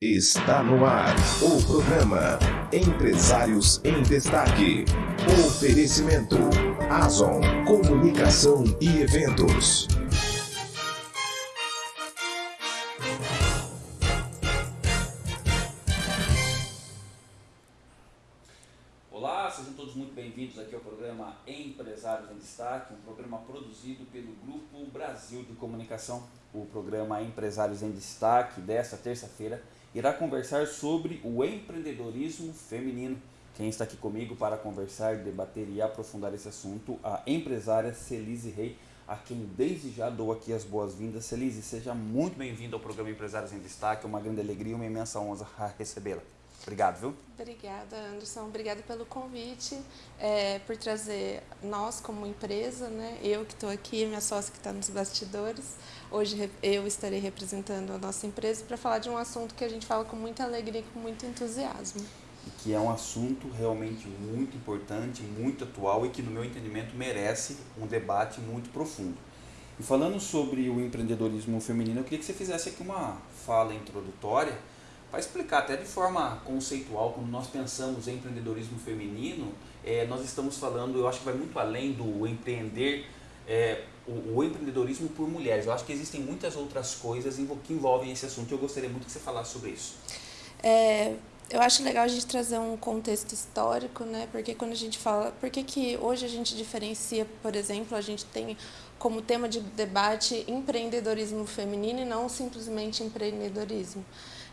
Está no ar o programa Empresários em Destaque. Oferecimento Azon Comunicação e Eventos. Olá, sejam todos muito bem-vindos aqui ao programa Empresários em Destaque, um programa produzido pelo Grupo Brasil de Comunicação. O programa Empresários em Destaque desta terça-feira irá conversar sobre o empreendedorismo feminino. Quem está aqui comigo para conversar, debater e aprofundar esse assunto, a empresária Celise Rei, a quem desde já dou aqui as boas-vindas. Celise, seja muito bem-vinda ao programa Empresários em Destaque, é uma grande alegria e uma imensa honra recebê-la. Obrigado, viu? Obrigada, Anderson. Obrigada pelo convite, é, por trazer nós como empresa, né? Eu que estou aqui, minha sócia que está nos bastidores. Hoje eu estarei representando a nossa empresa para falar de um assunto que a gente fala com muita alegria e com muito entusiasmo. E que é um assunto realmente muito importante, muito atual e que, no meu entendimento, merece um debate muito profundo. E falando sobre o empreendedorismo feminino, eu queria que você fizesse aqui uma fala introdutória para explicar até de forma conceitual, quando nós pensamos em empreendedorismo feminino, é, nós estamos falando, eu acho que vai muito além do empreender, é, o, o, empreendedorismo por mulheres. Eu acho que existem muitas outras coisas que envolvem esse assunto e eu gostaria muito que você falasse sobre isso. É, eu acho legal a gente trazer um contexto histórico, né? Porque quando a gente fala, por que, que hoje a gente diferencia, por exemplo, a gente tem como tema de debate empreendedorismo feminino e não simplesmente empreendedorismo.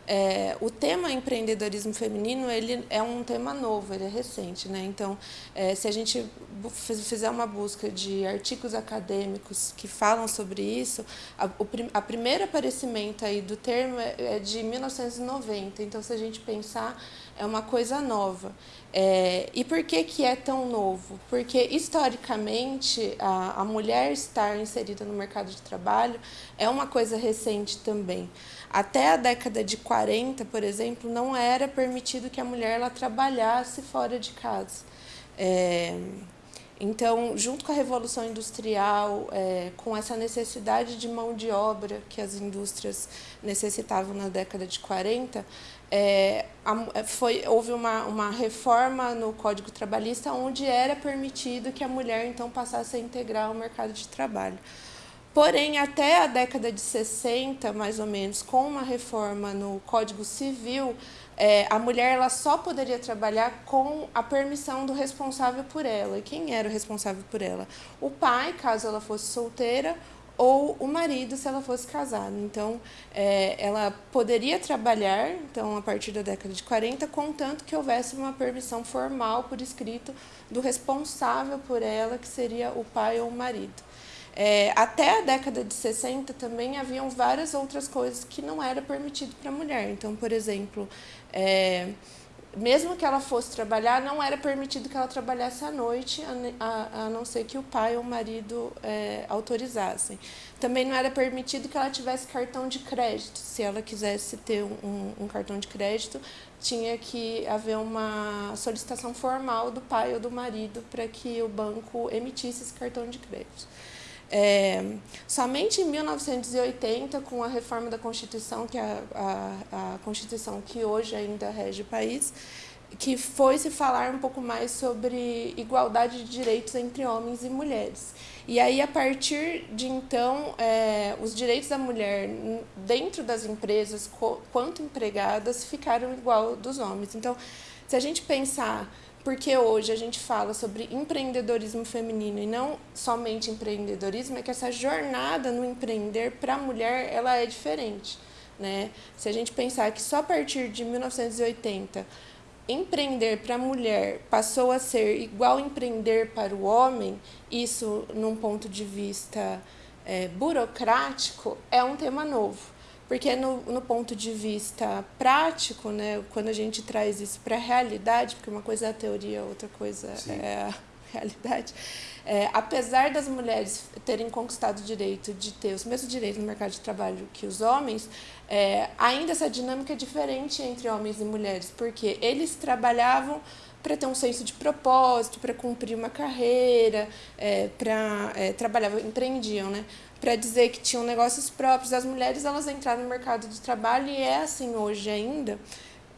É, o tema empreendedorismo feminino ele é um tema novo, ele é recente, né? Então, é, se a gente fizer uma busca de artigos acadêmicos que falam sobre isso, a, o a primeiro aparecimento aí do termo é, é de 1990. Então, se a gente pensar, é uma coisa nova. É, e por que, que é tão novo? Porque, historicamente, a, a mulher estar inserida no mercado de trabalho é uma coisa recente também. Até a década de 40, por exemplo, não era permitido que a mulher ela trabalhasse fora de casa. É, então, junto com a Revolução Industrial, é, com essa necessidade de mão de obra que as indústrias necessitavam na década de 40, é, foi, houve uma, uma reforma no Código Trabalhista onde era permitido que a mulher então passasse a integrar o mercado de trabalho. Porém, até a década de 60, mais ou menos, com uma reforma no Código Civil, é, a mulher ela só poderia trabalhar com a permissão do responsável por ela. E quem era o responsável por ela? O pai, caso ela fosse solteira, ou o marido, se ela fosse casada. Então, é, ela poderia trabalhar, então, a partir da década de 40, contanto que houvesse uma permissão formal por escrito do responsável por ela, que seria o pai ou o marido. É, até a década de 60 também haviam várias outras coisas que não era permitido para a mulher. Então, por exemplo, é, mesmo que ela fosse trabalhar, não era permitido que ela trabalhasse à noite, a, a, a não ser que o pai ou o marido é, autorizassem. Também não era permitido que ela tivesse cartão de crédito. Se ela quisesse ter um, um cartão de crédito, tinha que haver uma solicitação formal do pai ou do marido para que o banco emitisse esse cartão de crédito. É, somente em 1980, com a reforma da Constituição, que é a, a, a Constituição que hoje ainda rege o país, que foi se falar um pouco mais sobre igualdade de direitos entre homens e mulheres. E aí, a partir de então, é, os direitos da mulher dentro das empresas, quanto empregadas, ficaram igual dos homens. Então, se a gente pensar porque hoje a gente fala sobre empreendedorismo feminino e não somente empreendedorismo, é que essa jornada no empreender para a mulher ela é diferente. Né? Se a gente pensar que só a partir de 1980 empreender para a mulher passou a ser igual empreender para o homem, isso num ponto de vista é, burocrático é um tema novo. Porque no, no ponto de vista prático, né, quando a gente traz isso para a realidade, porque uma coisa é a teoria, outra coisa Sim. é a realidade, é, apesar das mulheres terem conquistado o direito de ter os mesmos direitos no mercado de trabalho que os homens, é, ainda essa dinâmica é diferente entre homens e mulheres, porque eles trabalhavam para ter um senso de propósito, para cumprir uma carreira, é, para é, trabalhar, empreendiam, né? Para dizer que tinham negócios próprios. As mulheres elas entraram no mercado de trabalho e é assim hoje ainda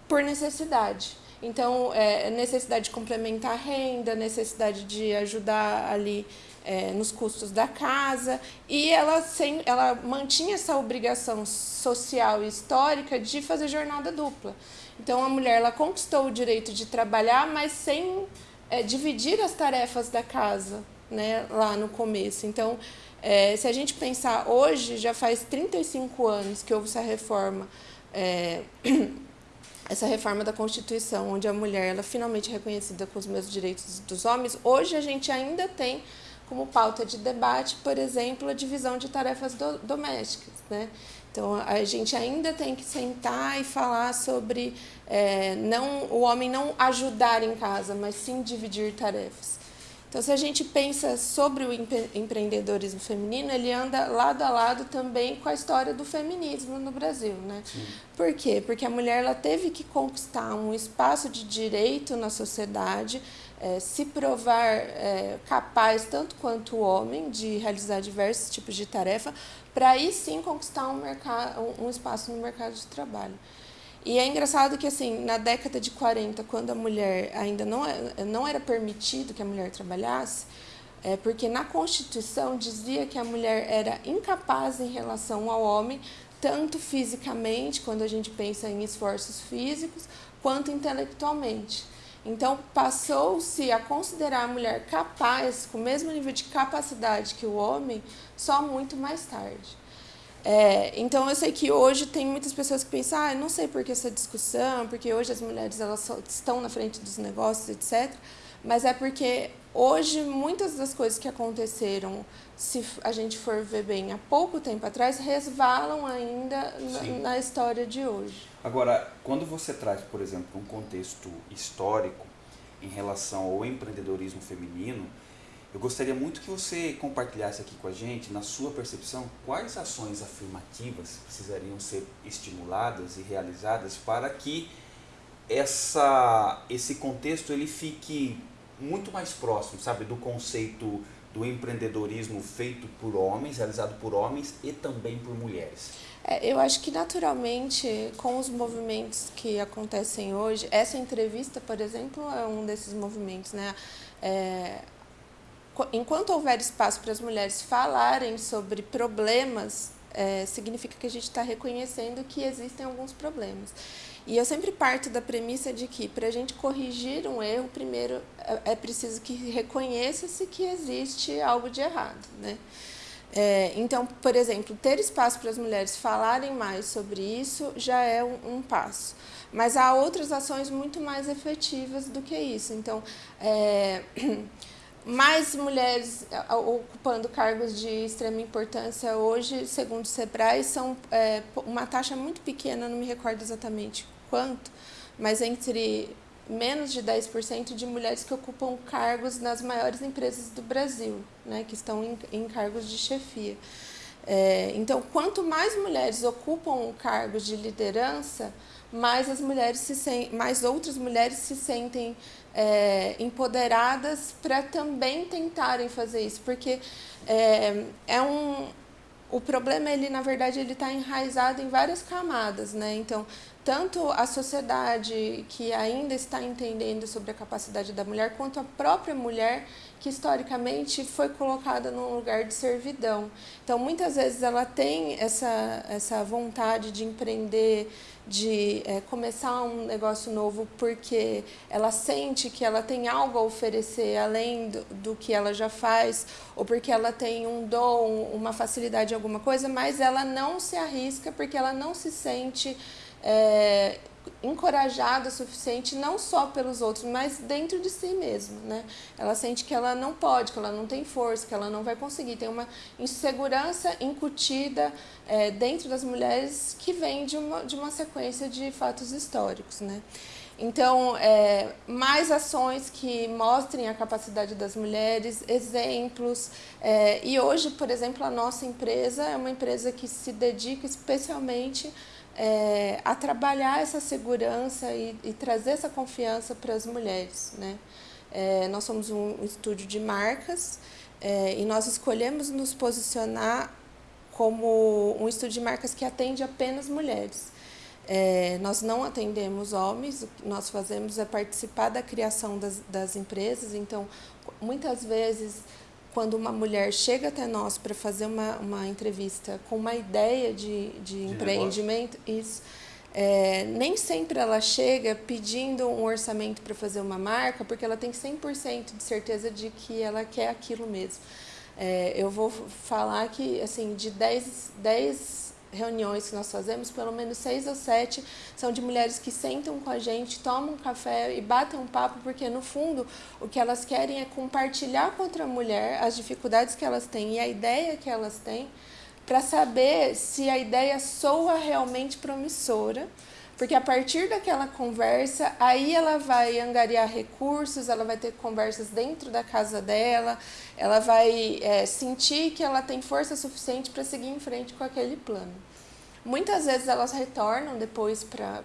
por necessidade. Então, é, necessidade de complementar a renda, necessidade de ajudar ali é, nos custos da casa, e ela, sem, ela mantinha essa obrigação social e histórica de fazer jornada dupla. Então, a mulher ela conquistou o direito de trabalhar, mas sem é, dividir as tarefas da casa né, lá no começo. Então, é, se a gente pensar hoje, já faz 35 anos que houve essa reforma. É, essa reforma da Constituição, onde a mulher ela é finalmente reconhecida com os mesmos direitos dos homens, hoje a gente ainda tem como pauta de debate, por exemplo, a divisão de tarefas do, domésticas. Né? Então, a gente ainda tem que sentar e falar sobre é, não, o homem não ajudar em casa, mas sim dividir tarefas. Então, se a gente pensa sobre o empreendedorismo feminino, ele anda lado a lado também com a história do feminismo no Brasil, né? Sim. Por quê? Porque a mulher ela teve que conquistar um espaço de direito na sociedade, é, se provar é, capaz, tanto quanto o homem, de realizar diversos tipos de tarefa, para aí sim conquistar um, mercado, um espaço no mercado de trabalho. E é engraçado que, assim, na década de 40, quando a mulher ainda não, é, não era permitido que a mulher trabalhasse, é porque na Constituição dizia que a mulher era incapaz em relação ao homem, tanto fisicamente, quando a gente pensa em esforços físicos, quanto intelectualmente. Então, passou-se a considerar a mulher capaz, com o mesmo nível de capacidade que o homem, só muito mais tarde. É, então eu sei que hoje tem muitas pessoas que pensam, ah, não sei por que essa discussão, porque hoje as mulheres elas estão na frente dos negócios, etc. Mas é porque hoje muitas das coisas que aconteceram, se a gente for ver bem, há pouco tempo atrás, resvalam ainda na, na história de hoje. Agora, quando você traz, por exemplo, um contexto histórico em relação ao empreendedorismo feminino, eu gostaria muito que você compartilhasse aqui com a gente, na sua percepção, quais ações afirmativas precisariam ser estimuladas e realizadas para que essa, esse contexto ele fique muito mais próximo, sabe, do conceito do empreendedorismo feito por homens, realizado por homens e também por mulheres. É, eu acho que naturalmente, com os movimentos que acontecem hoje, essa entrevista, por exemplo, é um desses movimentos, né? É, enquanto houver espaço para as mulheres falarem sobre problemas, é, significa que a gente está reconhecendo que existem alguns problemas. E eu sempre parto da premissa de que, para a gente corrigir um erro, primeiro é, é preciso que reconheça-se que existe algo de errado. Né? É, então, por exemplo, ter espaço para as mulheres falarem mais sobre isso já é um, um passo. Mas há outras ações muito mais efetivas do que isso. Então, é, mais mulheres eh, ocupando cargos de extrema importância hoje, segundo o SEBRAE, são é, uma taxa muito pequena, não me recordo exatamente quanto, mas entre menos de 10% de mulheres que ocupam cargos nas maiores empresas do Brasil, né, que estão em, em cargos de chefia. É, então, quanto mais mulheres ocupam cargos de liderança, mais as mulheres se mais outras mulheres se sentem é, empoderadas para também tentarem fazer isso, porque é, é um o problema ele na verdade ele está enraizado em várias camadas, né? Então tanto a sociedade que ainda está entendendo sobre a capacidade da mulher, quanto a própria mulher que historicamente foi colocada num lugar de servidão. Então, muitas vezes ela tem essa, essa vontade de empreender, de é, começar um negócio novo porque ela sente que ela tem algo a oferecer além do, do que ela já faz, ou porque ela tem um dom, uma facilidade alguma coisa, mas ela não se arrisca porque ela não se sente é, encorajada o suficiente não só pelos outros, mas dentro de si mesmo, né? Ela sente que ela não pode, que ela não tem força, que ela não vai conseguir. Tem uma insegurança incutida é, dentro das mulheres que vem de uma, de uma sequência de fatos históricos, né? Então, é, mais ações que mostrem a capacidade das mulheres, exemplos. É, e hoje, por exemplo, a nossa empresa é uma empresa que se dedica especialmente é, a trabalhar essa segurança e, e trazer essa confiança para as mulheres. Né? É, nós somos um estúdio de marcas é, e nós escolhemos nos posicionar como um estúdio de marcas que atende apenas mulheres. É, nós não atendemos homens, o que nós fazemos é participar da criação das, das empresas, então, muitas vezes, quando uma mulher chega até nós para fazer uma, uma entrevista com uma ideia de, de, de empreendimento, isso, é, nem sempre ela chega pedindo um orçamento para fazer uma marca, porque ela tem 100% de certeza de que ela quer aquilo mesmo. É, eu vou falar que, assim, de 10, 10 reuniões que nós fazemos, pelo menos seis ou sete são de mulheres que sentam com a gente, tomam um café e batem um papo, porque no fundo o que elas querem é compartilhar com outra mulher as dificuldades que elas têm e a ideia que elas têm, para saber se a ideia soa realmente promissora porque a partir daquela conversa, aí ela vai angariar recursos, ela vai ter conversas dentro da casa dela, ela vai é, sentir que ela tem força suficiente para seguir em frente com aquele plano. Muitas vezes elas retornam depois para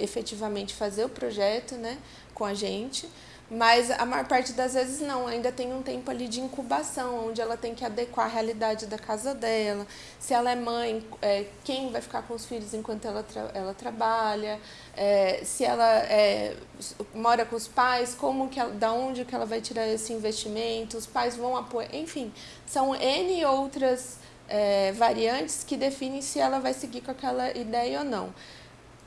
efetivamente fazer o projeto né, com a gente, mas a maior parte das vezes não, ainda tem um tempo ali de incubação, onde ela tem que adequar a realidade da casa dela. Se ela é mãe, é, quem vai ficar com os filhos enquanto ela, tra ela trabalha. É, se ela é, mora com os pais, como que ela, da onde que ela vai tirar esse investimento, os pais vão apoiar, enfim, são N outras é, variantes que definem se ela vai seguir com aquela ideia ou não.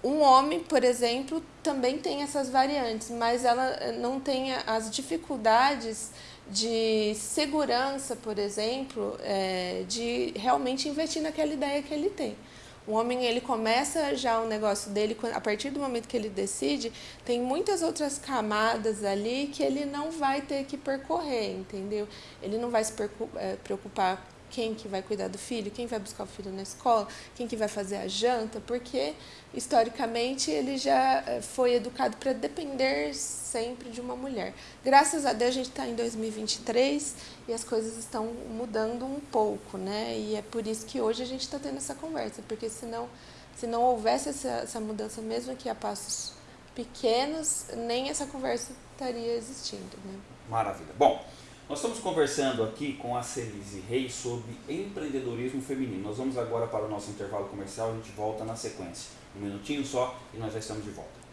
Um homem, por exemplo, também tem essas variantes, mas ela eh, não tem as dificuldades de segurança, por exemplo, é, de realmente investir naquela ideia que ele tem. O homem ele começa já o negócio dele a partir do momento que ele decide, tem muitas outras camadas ali que ele não vai ter que percorrer, entendeu? Ele não vai se eh, preocupar quem que vai cuidar do filho, quem vai buscar o filho na escola, quem que vai fazer a janta, porque historicamente ele já eh, foi educado para depender sempre de uma mulher. Graças a Deus a gente está em 2023 e as coisas estão mudando um pouco, né? E é por isso que hoje a gente está tendo essa conversa, porque senão, se não houvesse essa, essa mudança, mesmo que a passos pequenos, nem essa conversa estaria existindo, né? Maravilha. Bom, nós estamos conversando aqui com a Celise Reis sobre empreendedorismo feminino. Nós vamos agora para o nosso intervalo comercial, a gente volta na sequência. Um minutinho só e nós já estamos de volta.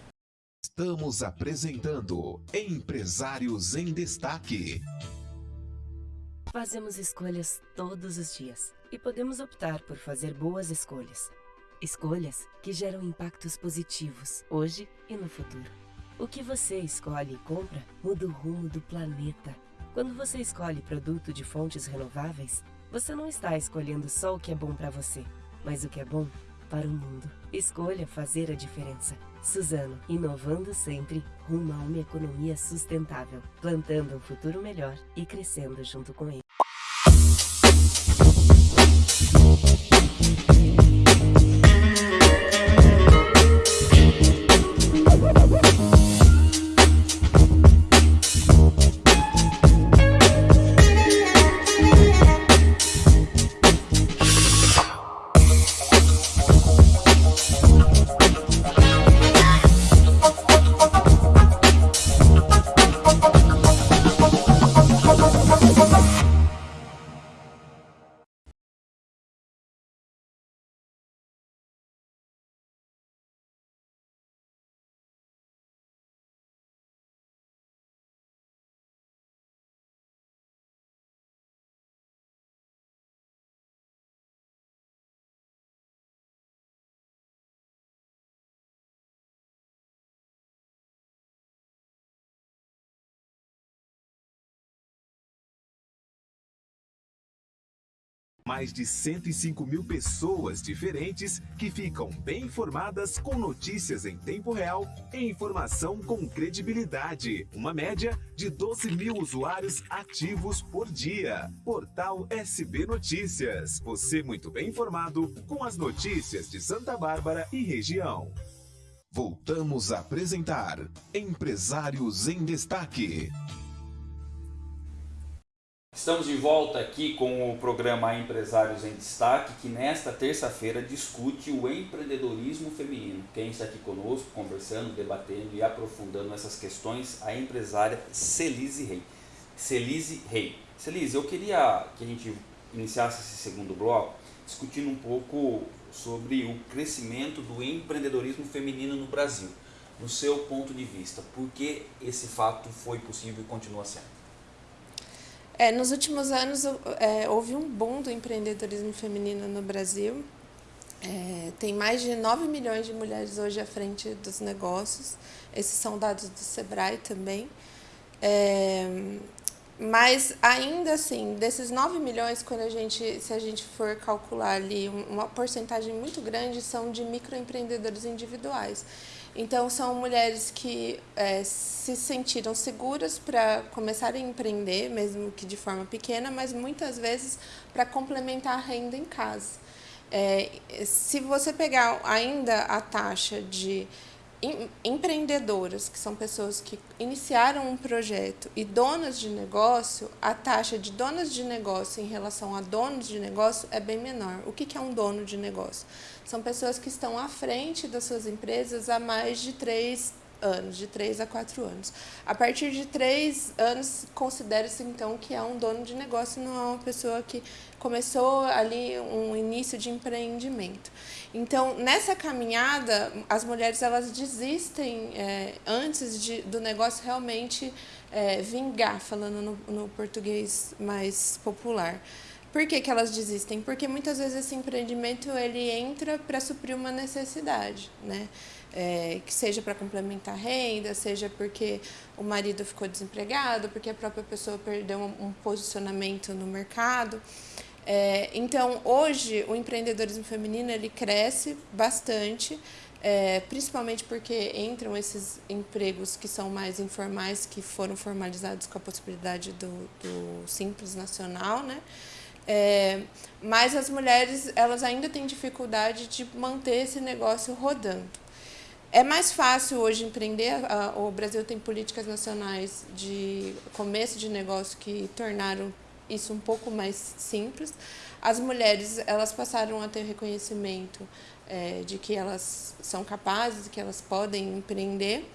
Estamos apresentando Empresários em Destaque. Fazemos escolhas todos os dias e podemos optar por fazer boas escolhas. Escolhas que geram impactos positivos hoje e no futuro. O que você escolhe e compra muda o rumo do planeta quando você escolhe produto de fontes renováveis, você não está escolhendo só o que é bom para você, mas o que é bom para o mundo. Escolha fazer a diferença. Suzano, inovando sempre rumo a uma economia sustentável, plantando um futuro melhor e crescendo junto com ele. Mais de 105 mil pessoas diferentes que ficam bem informadas com notícias em tempo real e informação com credibilidade. Uma média de 12 mil usuários ativos por dia. Portal SB Notícias. Você muito bem informado com as notícias de Santa Bárbara e região. Voltamos a apresentar Empresários em Destaque. Estamos de volta aqui com o programa Empresários em Destaque, que nesta terça-feira discute o empreendedorismo feminino. Quem está aqui conosco, conversando, debatendo e aprofundando essas questões, a empresária Celise Rei. Celise Rei. Celise, eu queria que a gente iniciasse esse segundo bloco discutindo um pouco sobre o crescimento do empreendedorismo feminino no Brasil. No seu ponto de vista, por que esse fato foi possível e continua sendo? É, nos últimos anos é, houve um boom do empreendedorismo feminino no Brasil. É, tem mais de 9 milhões de mulheres hoje à frente dos negócios. Esses são dados do Sebrae também. É, mas ainda assim, desses 9 milhões, quando a gente, se a gente for calcular ali, uma porcentagem muito grande são de microempreendedores individuais. Então, são mulheres que é, se sentiram seguras para começarem a empreender, mesmo que de forma pequena, mas muitas vezes para complementar a renda em casa. É, se você pegar ainda a taxa de empreendedoras, que são pessoas que iniciaram um projeto, e donas de negócio, a taxa de donas de negócio em relação a donos de negócio é bem menor. O que é um dono de negócio? São pessoas que estão à frente das suas empresas há mais de três anos, de três a quatro anos. A partir de três anos, considera-se então que é um dono de negócio, não é uma pessoa que começou ali um início de empreendimento. Então, nessa caminhada, as mulheres elas desistem é, antes de, do negócio realmente é, vingar, falando no, no português mais popular. Por que, que elas desistem? Porque muitas vezes esse empreendimento ele entra para suprir uma necessidade, né? É, que seja para complementar a renda, seja porque o marido ficou desempregado, porque a própria pessoa perdeu um, um posicionamento no mercado. É, então, hoje, o empreendedorismo feminino ele cresce bastante, é, principalmente porque entram esses empregos que são mais informais, que foram formalizados com a possibilidade do, do Simples Nacional, né? É, mas as mulheres elas ainda têm dificuldade de manter esse negócio rodando. É mais fácil hoje empreender, o Brasil tem políticas nacionais de começo de negócio que tornaram isso um pouco mais simples. As mulheres elas passaram a ter reconhecimento é, de que elas são capazes, que elas podem empreender.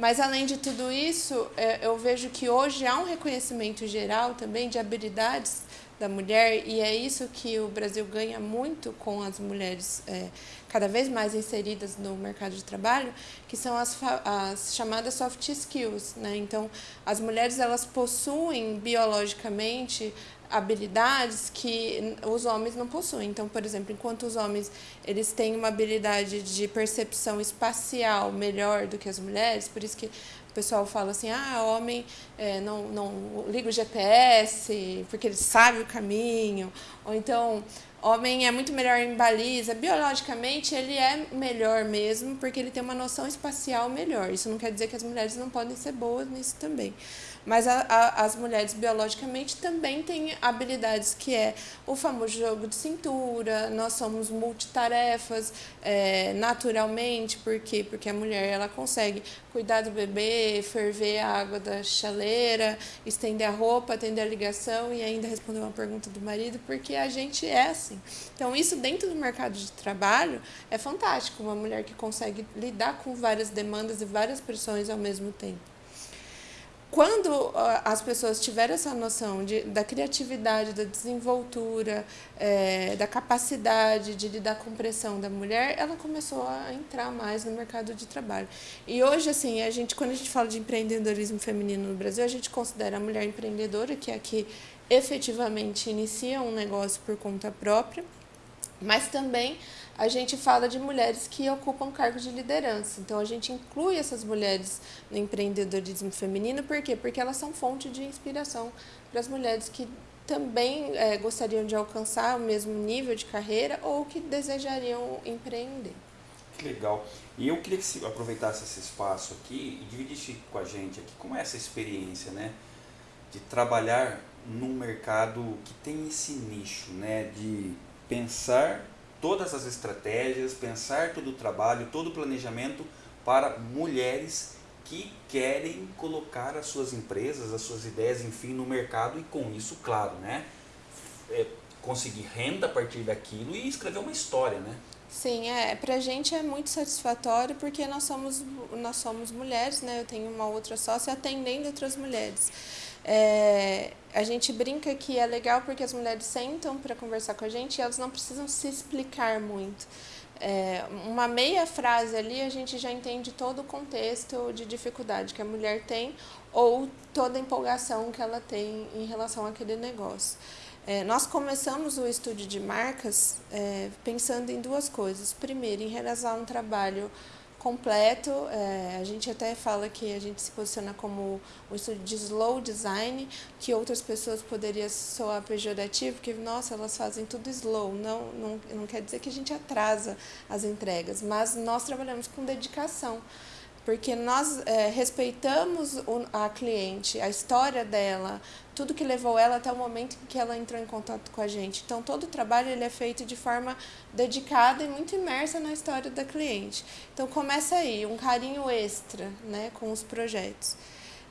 Mas, além de tudo isso, é, eu vejo que hoje há um reconhecimento geral também de habilidades da mulher, e é isso que o Brasil ganha muito com as mulheres é, cada vez mais inseridas no mercado de trabalho, que são as, as chamadas soft skills. Né? Então, as mulheres elas possuem biologicamente habilidades que os homens não possuem. Então, por exemplo, enquanto os homens eles têm uma habilidade de percepção espacial melhor do que as mulheres, por isso que o pessoal fala assim, ah, homem é, não, não liga o GPS porque ele sabe o caminho, ou então homem é muito melhor em baliza. Biologicamente, ele é melhor mesmo, porque ele tem uma noção espacial melhor. Isso não quer dizer que as mulheres não podem ser boas nisso também. Mas a, a, as mulheres biologicamente também têm habilidades que é o famoso jogo de cintura, nós somos multitarefas é, naturalmente, por quê? Porque a mulher ela consegue cuidar do bebê, ferver a água da chaleira, estender a roupa, atender a ligação e ainda responder uma pergunta do marido, porque a gente é assim. Então, isso dentro do mercado de trabalho é fantástico, uma mulher que consegue lidar com várias demandas e várias pressões ao mesmo tempo quando as pessoas tiveram essa noção de, da criatividade, da desenvoltura, é, da capacidade de lidar com pressão da mulher, ela começou a entrar mais no mercado de trabalho. E hoje, assim, a gente, quando a gente fala de empreendedorismo feminino no Brasil, a gente considera a mulher empreendedora, que é a que efetivamente inicia um negócio por conta própria, mas também a gente fala de mulheres que ocupam cargos de liderança. Então, a gente inclui essas mulheres no empreendedorismo feminino, por quê? Porque elas são fonte de inspiração para as mulheres que também é, gostariam de alcançar o mesmo nível de carreira ou que desejariam empreender. Que legal. E eu queria que aproveitasse esse espaço aqui e dividisse com a gente aqui como é essa experiência, né? De trabalhar num mercado que tem esse nicho, né? De pensar todas as estratégias, pensar todo o trabalho, todo o planejamento para mulheres que querem colocar as suas empresas, as suas ideias, enfim, no mercado e com isso, claro, né, é, conseguir renda a partir daquilo e escrever uma história, né? Sim, é, pra gente é muito satisfatório porque nós somos, nós somos mulheres, né? Eu tenho uma outra sócia atendendo outras mulheres. É, a gente brinca que é legal porque as mulheres sentam para conversar com a gente e elas não precisam se explicar muito. É, uma meia frase ali a gente já entende todo o contexto de dificuldade que a mulher tem ou toda a empolgação que ela tem em relação àquele negócio. É, nós começamos o estúdio de marcas é, pensando em duas coisas. Primeiro, em realizar um trabalho completo. É, a gente até fala que a gente se posiciona como um estúdio de slow design, que outras pessoas poderiam soar pejorativo, porque, nossa, elas fazem tudo slow. Não, não, não quer dizer que a gente atrasa as entregas, mas nós trabalhamos com dedicação porque nós é, respeitamos o, a cliente, a história dela, tudo que levou ela até o momento em que ela entrou em contato com a gente. Então, todo o trabalho ele é feito de forma dedicada e muito imersa na história da cliente. Então, começa aí, um carinho extra né, com os projetos.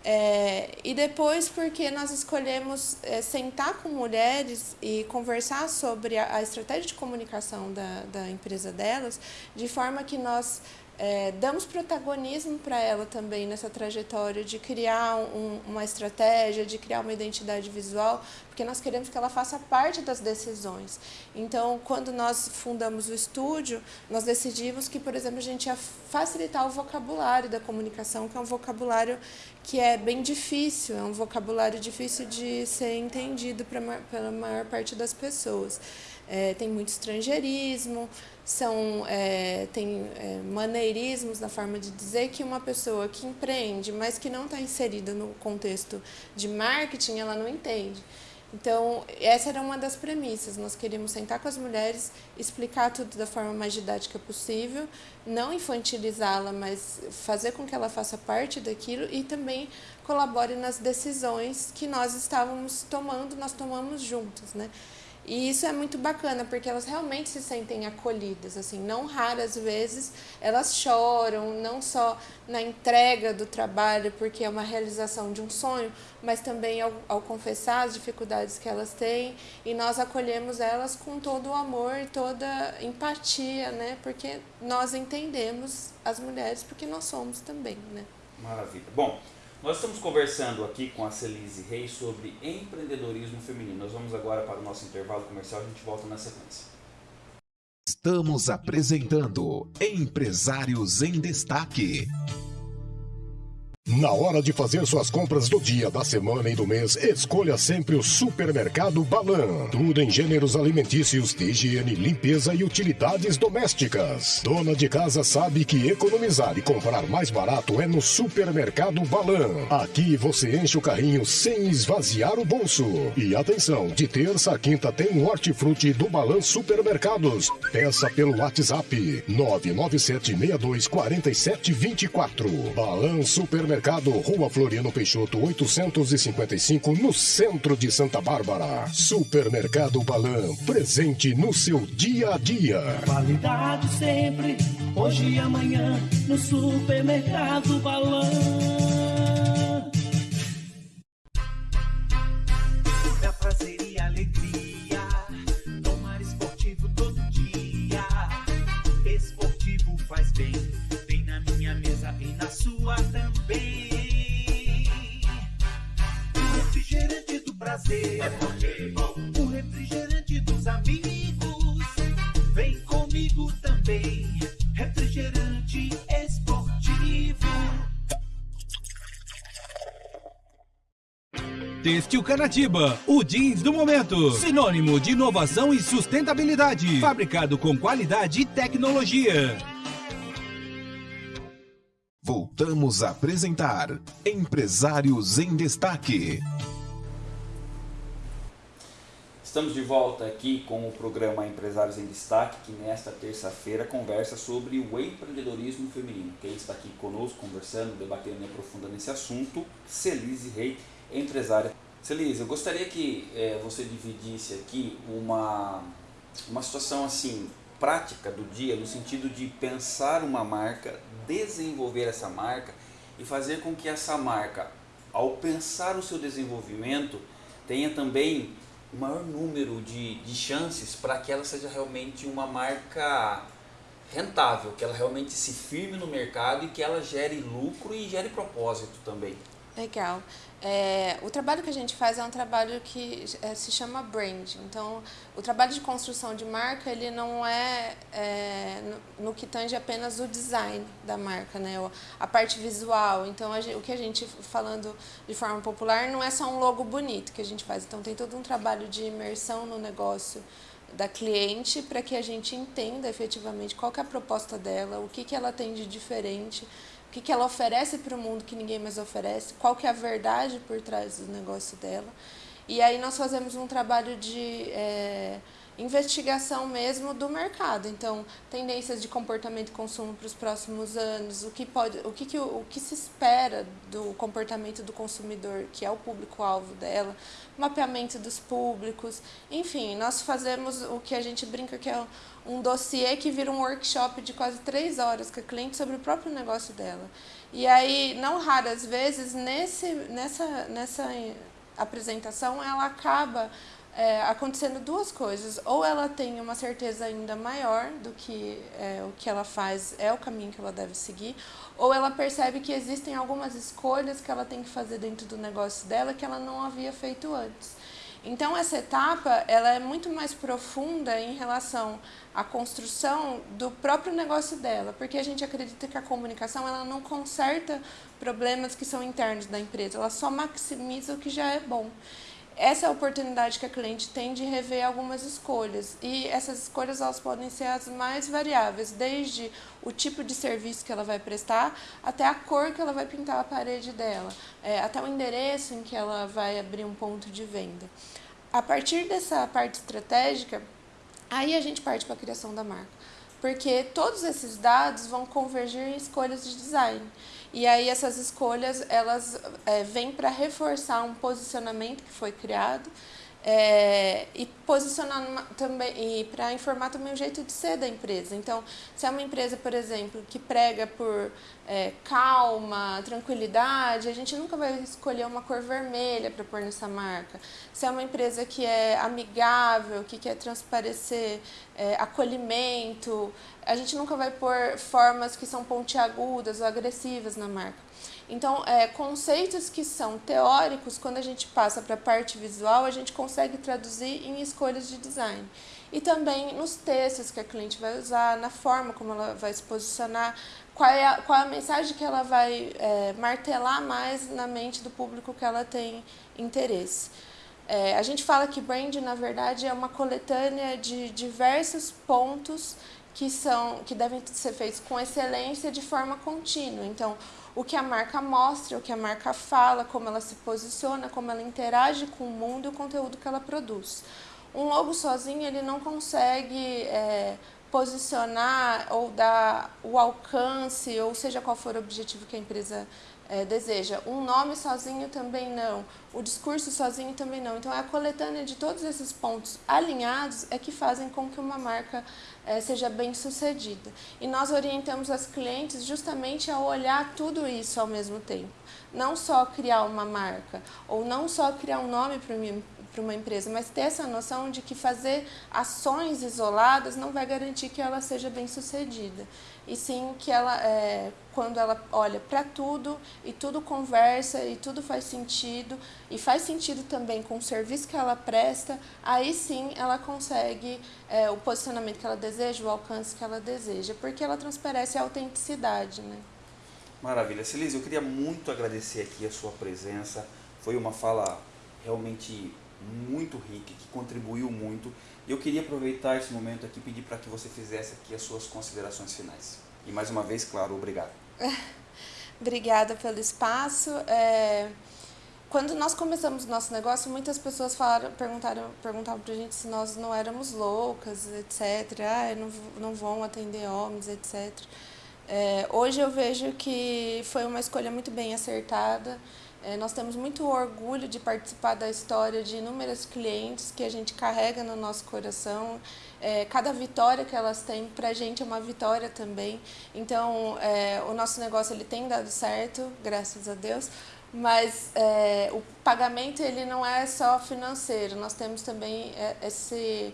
É, e depois, porque nós escolhemos é, sentar com mulheres e conversar sobre a, a estratégia de comunicação da, da empresa delas, de forma que nós é, damos protagonismo para ela também nessa trajetória de criar um, uma estratégia, de criar uma identidade visual, porque nós queremos que ela faça parte das decisões. Então, quando nós fundamos o estúdio, nós decidimos que, por exemplo, a gente ia facilitar o vocabulário da comunicação, que é um vocabulário que é bem difícil, é um vocabulário difícil de ser entendido pra, pela maior parte das pessoas. É, tem muito estrangeirismo, são, é, tem é, maneirismos na forma de dizer que uma pessoa que empreende, mas que não está inserida no contexto de marketing, ela não entende. Então, essa era uma das premissas. Nós queríamos sentar com as mulheres, explicar tudo da forma mais didática possível, não infantilizá-la, mas fazer com que ela faça parte daquilo e também colabore nas decisões que nós estávamos tomando, nós tomamos juntos, né? E isso é muito bacana, porque elas realmente se sentem acolhidas, assim, não raras vezes elas choram, não só na entrega do trabalho, porque é uma realização de um sonho, mas também ao, ao confessar as dificuldades que elas têm, e nós acolhemos elas com todo o amor e toda empatia, né? Porque nós entendemos as mulheres, porque nós somos também, né? Maravilha. Bom, nós estamos conversando aqui com a Celise Reis sobre empreendedorismo feminino. Nós vamos agora para o nosso intervalo comercial, a gente volta na sequência. Estamos apresentando Empresários em Destaque. Na hora de fazer suas compras do dia, da semana e do mês, escolha sempre o Supermercado Balan. Tudo em gêneros alimentícios, de higiene, limpeza e utilidades domésticas. Dona de casa sabe que economizar e comprar mais barato é no Supermercado Balan. Aqui você enche o carrinho sem esvaziar o bolso. E atenção, de terça a quinta tem um hortifruti do Balan Supermercados. Peça pelo WhatsApp 997624724. Balan Supermercado Mercado, Rua Floriano Peixoto, 855, no centro de Santa Bárbara. Supermercado Balan, presente no seu dia a dia. Qualidade sempre, hoje e amanhã, no Supermercado Balan. Canatiba, o jeans do momento. Sinônimo de inovação e sustentabilidade. Fabricado com qualidade e tecnologia. Voltamos a apresentar Empresários em Destaque. Estamos de volta aqui com o programa Empresários em Destaque, que nesta terça-feira conversa sobre o empreendedorismo feminino. Quem está aqui conosco, conversando, debatendo e aprofundando esse assunto, Celise Rei, empresária. Celise, eu gostaria que eh, você dividisse aqui uma, uma situação assim prática do dia, no sentido de pensar uma marca, desenvolver essa marca e fazer com que essa marca, ao pensar o seu desenvolvimento, tenha também o maior número de, de chances para que ela seja realmente uma marca rentável, que ela realmente se firme no mercado e que ela gere lucro e gere propósito também. Legal. É, o trabalho que a gente faz é um trabalho que é, se chama brand. Então, o trabalho de construção de marca ele não é, é no, no, que tange apenas o design da marca, né? a parte visual. Então, gente, o que a gente falando de forma popular não é só um logo bonito que a gente faz. Então, tem todo um trabalho de imersão no negócio da cliente para que a gente entenda efetivamente qual é a proposta dela, o que, que ela tem de diferente o que, que ela oferece para o mundo que ninguém mais oferece, qual que é a verdade por trás do negócio dela. E aí nós fazemos um trabalho de é, investigação mesmo do mercado. Então, tendências de comportamento e consumo para os próximos anos, o que, pode, o, que, que, o que se espera do comportamento do consumidor, que é o público-alvo dela, mapeamento dos públicos, enfim, nós fazemos o que a gente brinca que é um dossiê que vira um workshop de quase três horas com a cliente sobre o próprio negócio dela. E aí, não raras vezes, nesse, nessa, nessa apresentação, ela acaba é, acontecendo duas coisas. Ou ela tem uma certeza ainda maior do que é, o que ela faz é o caminho que ela deve seguir, ou ela percebe que existem algumas escolhas que ela tem que fazer dentro do negócio dela que ela não havia feito antes. Então essa etapa ela é muito mais profunda em relação à construção do próprio negócio dela, porque a gente acredita que a comunicação ela não conserta problemas que são internos da empresa, ela só maximiza o que já é bom essa é a oportunidade que a cliente tem de rever algumas escolhas. E essas escolhas elas podem ser as mais variáveis, desde o tipo de serviço que ela vai prestar, até a cor que ela vai pintar a parede dela, é, até o endereço em que ela vai abrir um ponto de venda. A partir dessa parte estratégica, aí a gente parte para a criação da marca. Porque todos esses dados vão convergir em escolhas de design. E aí essas escolhas elas é, vêm para reforçar um posicionamento que foi criado é, e posicionar também e para informar também o jeito de ser da empresa. Então, se é uma empresa, por exemplo, que prega por é, calma, tranquilidade, a gente nunca vai escolher uma cor vermelha para pôr nessa marca. Se é uma empresa que é amigável, que quer transparecer é, acolhimento, a gente nunca vai pôr formas que são pontiagudas ou agressivas na marca. Então, é, conceitos que são teóricos, quando a gente passa para a parte visual, a gente consegue traduzir em escolhas de design. E também nos textos que a cliente vai usar, na forma como ela vai se posicionar, qual é a, qual é a mensagem que ela vai é, martelar mais na mente do público que ela tem interesse. É, a gente fala que brand, na verdade, é uma coletânea de diversos pontos que, são, que devem ser feitos com excelência de forma contínua. Então, o que a marca mostra, o que a marca fala, como ela se posiciona, como ela interage com o mundo e o conteúdo que ela produz. Um logo sozinho ele não consegue é, posicionar ou dar o alcance, ou seja qual for o objetivo que a empresa é, deseja. Um nome sozinho também não, o discurso sozinho também não. Então, é a coletânea de todos esses pontos alinhados é que fazem com que uma marca é, seja bem sucedida. E nós orientamos as clientes justamente a olhar tudo isso ao mesmo tempo. Não só criar uma marca, ou não só criar um nome para para uma empresa, mas ter essa noção de que fazer ações isoladas não vai garantir que ela seja bem sucedida. E sim que ela, é, quando ela olha para tudo e tudo conversa e tudo faz sentido, e faz sentido também com o serviço que ela presta, aí sim ela consegue é, o posicionamento que ela deseja, o alcance que ela deseja, porque ela transparece a autenticidade. Né? Maravilha. Celise, eu queria muito agradecer aqui a sua presença. Foi uma fala realmente muito rica, que contribuiu muito. Eu queria aproveitar esse momento aqui e pedir para que você fizesse aqui as suas considerações finais. E mais uma vez, claro, obrigado. Obrigada pelo espaço. É... Quando nós começamos o nosso negócio, muitas pessoas falaram, perguntaram, perguntavam para a gente se nós não éramos loucas, etc. Ah, não, não vão atender homens, etc. É, hoje eu vejo que foi uma escolha muito bem acertada É, nós temos muito orgulho de participar da história de inúmeros clientes que a gente carrega no nosso coração. É, cada vitória que elas têm, para a gente é uma vitória também. Então, é, o nosso negócio ele tem dado certo, graças a Deus. Mas é, o pagamento ele não é só financeiro. Nós temos também é, esse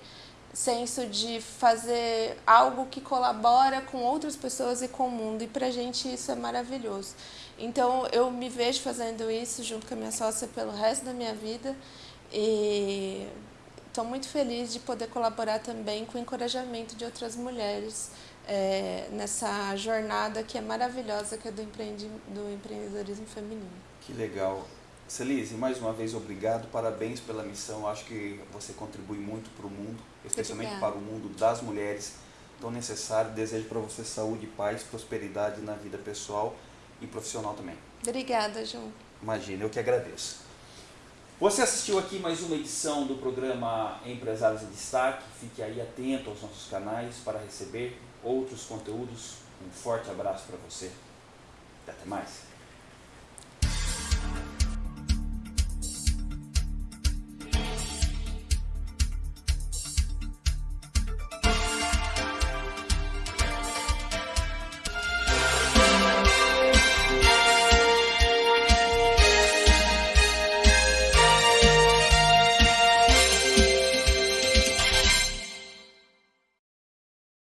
senso de fazer algo que colabora com outras pessoas e com o mundo. E para a gente isso é maravilhoso. Então eu me vejo fazendo isso junto com a minha sócia pelo resto da minha vida e estou muito feliz de poder colaborar também com o encorajamento de outras mulheres é, nessa jornada que é maravilhosa, que é do, empreendi do empreendedorismo feminino. Que legal. Celise, mais uma vez obrigado, parabéns pela missão. Acho que você contribui muito para o mundo, especialmente Obrigada. para o mundo das mulheres tão necessário. Desejo para você saúde, paz, prosperidade na vida pessoal e profissional também. Obrigada, João. Imagina, eu que agradeço. Você assistiu aqui mais uma edição do programa Empresários em Destaque. Fique aí atento aos nossos canais para receber outros conteúdos. Um forte abraço para você. Até mais.